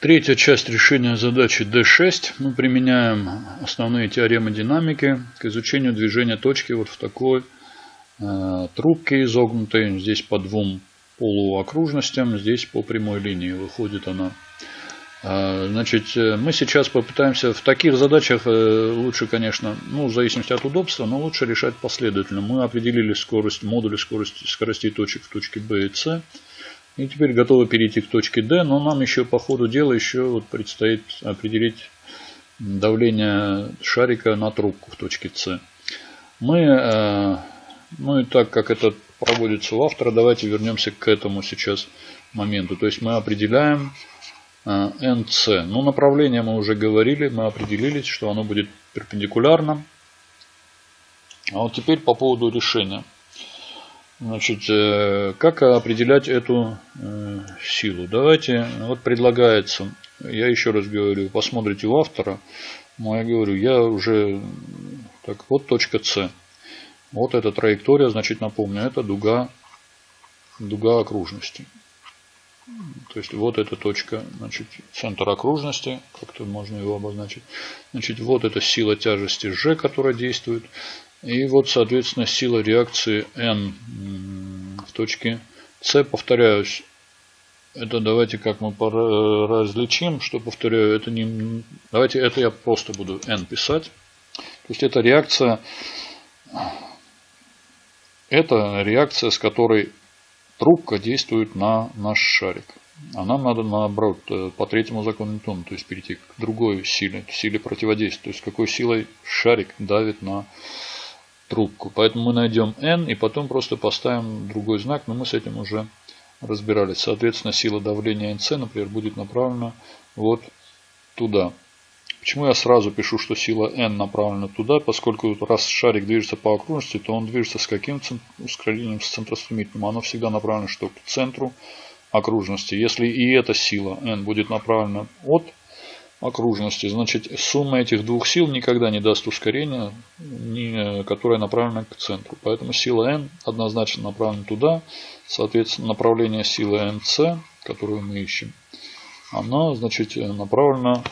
Третья часть решения задачи D6. Мы применяем основные теоремы динамики к изучению движения точки вот в такой э, трубке изогнутой. Здесь по двум полуокружностям, здесь по прямой линии выходит она. Э, значит, э, мы сейчас попытаемся в таких задачах э, лучше, конечно, ну, в зависимости от удобства, но лучше решать последовательно. Мы определили скорость, модули скорости, скоростей точек в точке B и C. И теперь готовы перейти к точке D, но нам еще по ходу дела еще вот предстоит определить давление шарика на трубку в точке С. Мы, э, ну и так как это проводится у автора, давайте вернемся к этому сейчас моменту. То есть мы определяем NC. Э, ну направление мы уже говорили, мы определились, что оно будет перпендикулярно. А вот теперь по поводу решения. Значит, э, как определять эту э, силу? Давайте, вот предлагается, я еще раз говорю, посмотрите у автора. Но я говорю, я уже, так, вот точка С. Вот эта траектория, значит, напомню, это дуга, дуга окружности. То есть вот эта точка, значит, центр окружности, как-то можно его обозначить. Значит, вот эта сила тяжести G, которая действует. И вот, соответственно, сила реакции N в точке С. Повторяюсь, это давайте как мы различим, что повторяю, это не... Давайте это я просто буду N писать. То есть это реакция, это реакция, с которой трубка действует на наш шарик. А нам надо наоборот э, по третьему закону Ньютона, то есть перейти к другой силе, силе противодействия. То есть какой силой шарик давит на трубку. Поэтому мы найдем n и потом просто поставим другой знак, но мы с этим уже разбирались. Соответственно, сила давления nc, например, будет направлена вот туда. Почему я сразу пишу, что сила n направлена туда, поскольку раз шарик движется по окружности, то он движется с каким ускорением, с центростремительным. Оно всегда направлено что к центру окружности. Если и эта сила n будет направлена от окружности. Значит, сумма этих двух сил никогда не даст ускорения, которое направлено к центру. Поэтому сила n однозначно направлена туда. Соответственно, направление силы nc, которую мы ищем, она значит, направлена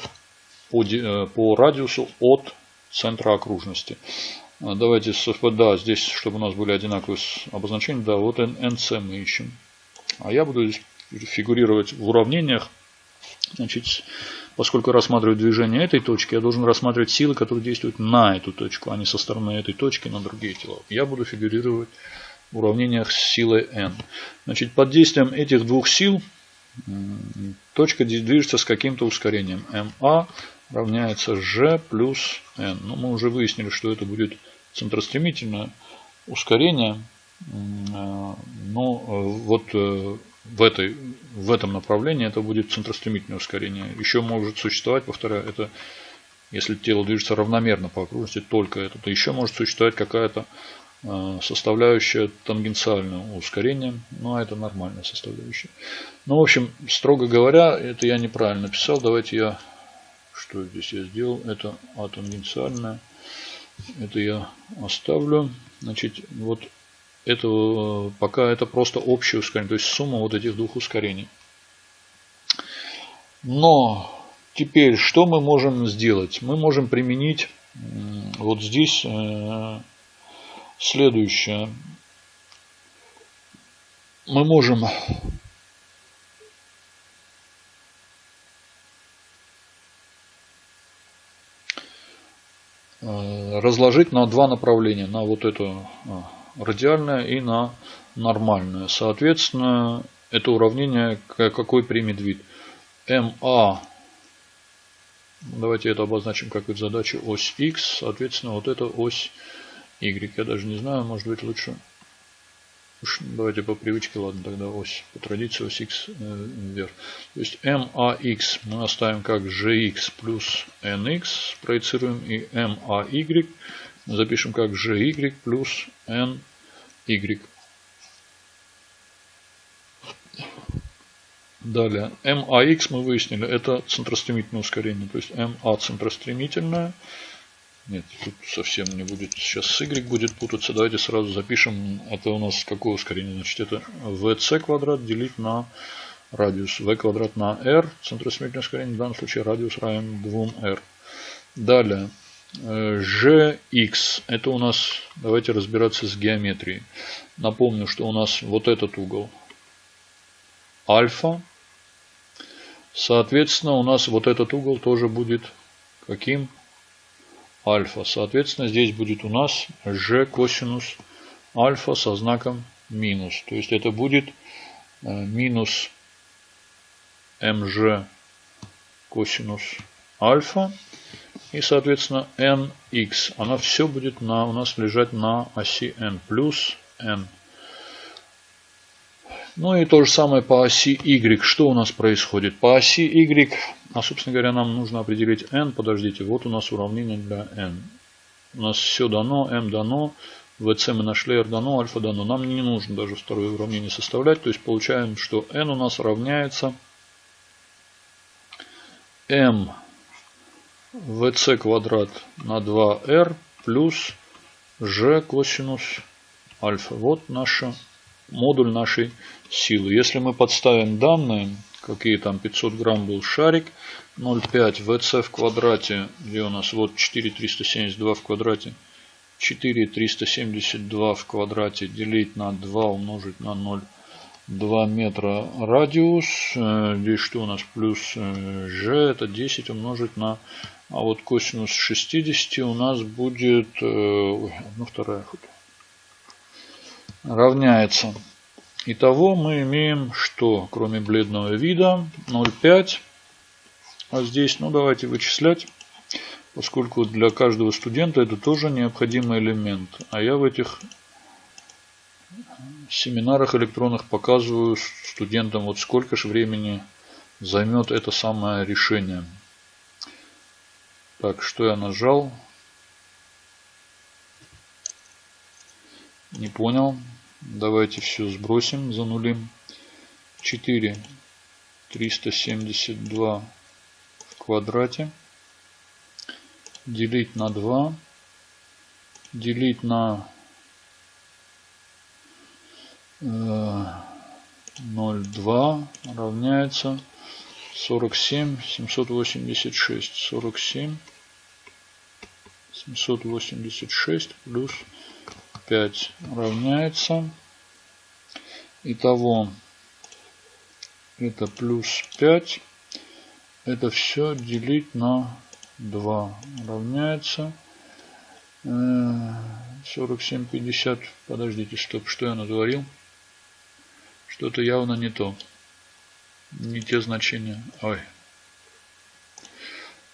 по, э, по радиусу от центра окружности. Давайте, да, здесь, чтобы у нас были одинаковые обозначения, да, вот nc мы ищем. А я буду здесь фигурировать в уравнениях. Значит, Поскольку рассматриваю движение этой точки, я должен рассматривать силы, которые действуют на эту точку, а не со стороны этой точки на другие тела. Я буду фигурировать в уравнениях с силой n. Значит, под действием этих двух сил точка движется с каким-то ускорением. ma равняется g плюс n. Но ну, мы уже выяснили, что это будет центростремительное ускорение. А, но э, вот э, в, этой, в этом направлении это будет центростремительное ускорение. Еще может существовать, повторяю, это если тело движется равномерно по окружности, только это, то еще может существовать какая-то э, составляющая тангенциального ускорения, ну, а это нормальная составляющая. Ну, в общем, строго говоря, это я неправильно писал. Давайте я, что здесь я сделал, это атангенциальное. Это я оставлю. Значит, вот это пока это просто общее ускорение, то есть сумма вот этих двух ускорений. Но теперь что мы можем сделать? Мы можем применить вот здесь э, следующее. Мы можем э, разложить на два направления, на вот эту а, радиальная и на нормальную. Соответственно, это уравнение какой примет вид? МА, давайте это обозначим как вид задачи, ось X, соответственно, вот это ось Y. Я даже не знаю, может быть лучше Уж давайте по привычке, ладно, тогда ось, по традиции ось x э, вверх. То есть MAX мы оставим как GX плюс NX, проецируем, и MAY запишем как GY плюс NY. Далее, MAX мы выяснили, это центростремительное ускорение. То есть MA центростремительное. Нет, тут совсем не будет. Сейчас Y будет путаться. Давайте сразу запишем. Это у нас какое ускорение? Значит, это VC квадрат делить на радиус v квадрат на r, центросмерительное ускорение, в данном случае радиус равен 2r. Далее, gx, это у нас, давайте разбираться с геометрией. Напомню, что у нас вот этот угол альфа. Соответственно, у нас вот этот угол тоже будет каким? Альфа. Соответственно, здесь будет у нас g косинус альфа со знаком минус. То есть это будет э, минус mg косинус альфа. И, соответственно, nx. Она все будет на, у нас лежать на оси n. Плюс n. Ну и то же самое по оси y. Что у нас происходит? По оси y, а собственно говоря, нам нужно определить n. Подождите, вот у нас уравнение для n. У нас все дано, m дано. VC мы нашли, R дано, альфа дано. Нам не нужно даже второе уравнение составлять. То есть получаем, что n у нас равняется m vc квадрат на 2r плюс g косинус альфа. Вот наша модуль нашей силы. Если мы подставим данные, какие там 500 грамм был шарик, 0,5 vc в квадрате, где у нас вот 4,372 в квадрате, 4,372 в квадрате делить на 2 умножить на 0. 2 метра радиус. Э, здесь что у нас? Плюс g э, это 10 умножить на... А вот косинус 60 у нас будет... Э, ну, вторая фото. Равняется. Итого мы имеем что? Кроме бледного вида 0,5. А здесь, ну давайте вычислять. Поскольку для каждого студента это тоже необходимый элемент. А я в этих семинарах электронных показываю студентам, вот сколько же времени займет это самое решение. Так, что я нажал? Не понял. Давайте все сбросим, занулим. 4 372 в квадрате. Делить на 2. Делить на 0,2 равняется 47 786 47 786 плюс 5 равняется. Итого это плюс 5 это все делить на 2 равняется. 47 50 подождите стоп что я натворил? Что-то явно не то. Не те значения. Ой.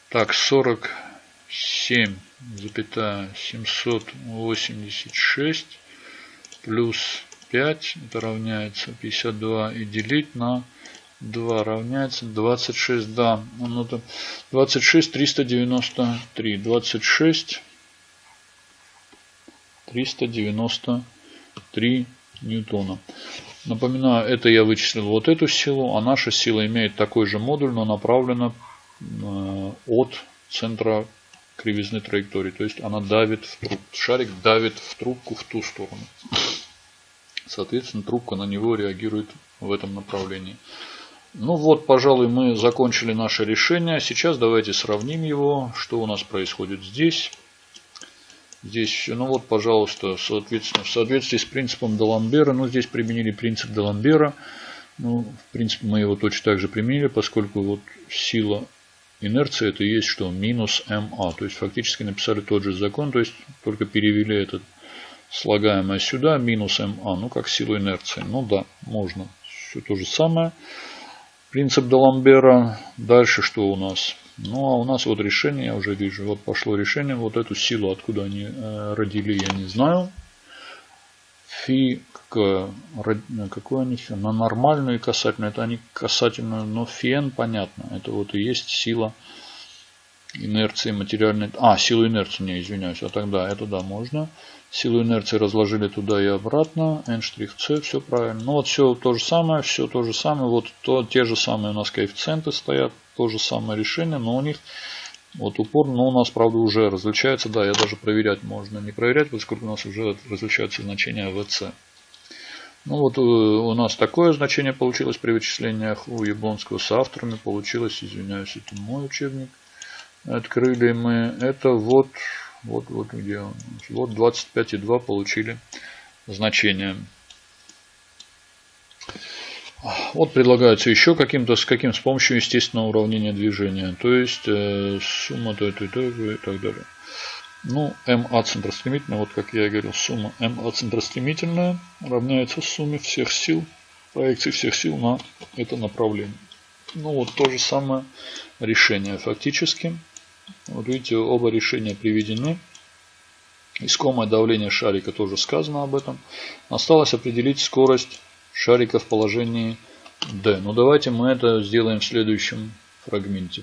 Так, 47, запятая 786 плюс 5, это равняется 52, и делить на 2 равняется 26, да, ну, 26 393, 26 393 ньютона. Напоминаю, это я вычислил вот эту силу, а наша сила имеет такой же модуль, но направлена э, от центра кривизны траектории. То есть она давит в трубку. Шарик давит в трубку в ту сторону. Соответственно, трубка на него реагирует в этом направлении. Ну вот, пожалуй, мы закончили наше решение. Сейчас давайте сравним его, что у нас происходит здесь. Здесь, ну вот, пожалуйста, соответственно, в соответствии с принципом Даламбера, ну здесь применили принцип Даламбера, ну, в принципе, мы его точно так же применили, поскольку вот сила инерции это есть что? Минус МА. То есть, фактически написали тот же закон, то есть, только перевели этот слагаемое сюда, минус МА, ну, как силу инерции. Ну да, можно. Все то же самое. Принцип Даламбера. Дальше что у нас? Ну, а у нас вот решение, я уже вижу, вот пошло решение. Вот эту силу, откуда они э, родили, я не знаю. Фи, какое, какое они фи? На нормальную и касательную. Это они касательную, но фен понятно. Это вот и есть сила инерции материальной. А, силу инерции, не, извиняюсь. А тогда это да, можно. Силу инерции разложили туда и обратно. N'-C, все правильно. Ну вот все то же самое, все то же самое. Вот то, те же самые у нас коэффициенты стоят. То же самое решение, но у них вот упор, но у нас, правда, уже различается. Да, я даже проверять можно не проверять, поскольку у нас уже различаются значения ВЦ. Ну вот э, у нас такое значение получилось при вычислениях у Яблонского с авторами. Получилось, извиняюсь, это мой учебник. Открыли мы. Это вот, вот, вот где он. Вот 25,2 получили значение. Вот предлагается еще каким-то с каким с помощью естественного уравнения движения. То есть э, сумма то, то, то, и так далее. Ну, МА центростремительная, вот как я и говорил, сумма МА центростремительная равняется сумме всех сил, проекции всех сил на это направление. Ну вот то же самое решение фактически. Вот видите, оба решения приведены. Искомое давление шарика тоже сказано об этом. Осталось определить скорость шарика в положении D. Ну давайте мы это сделаем в следующем фрагменте.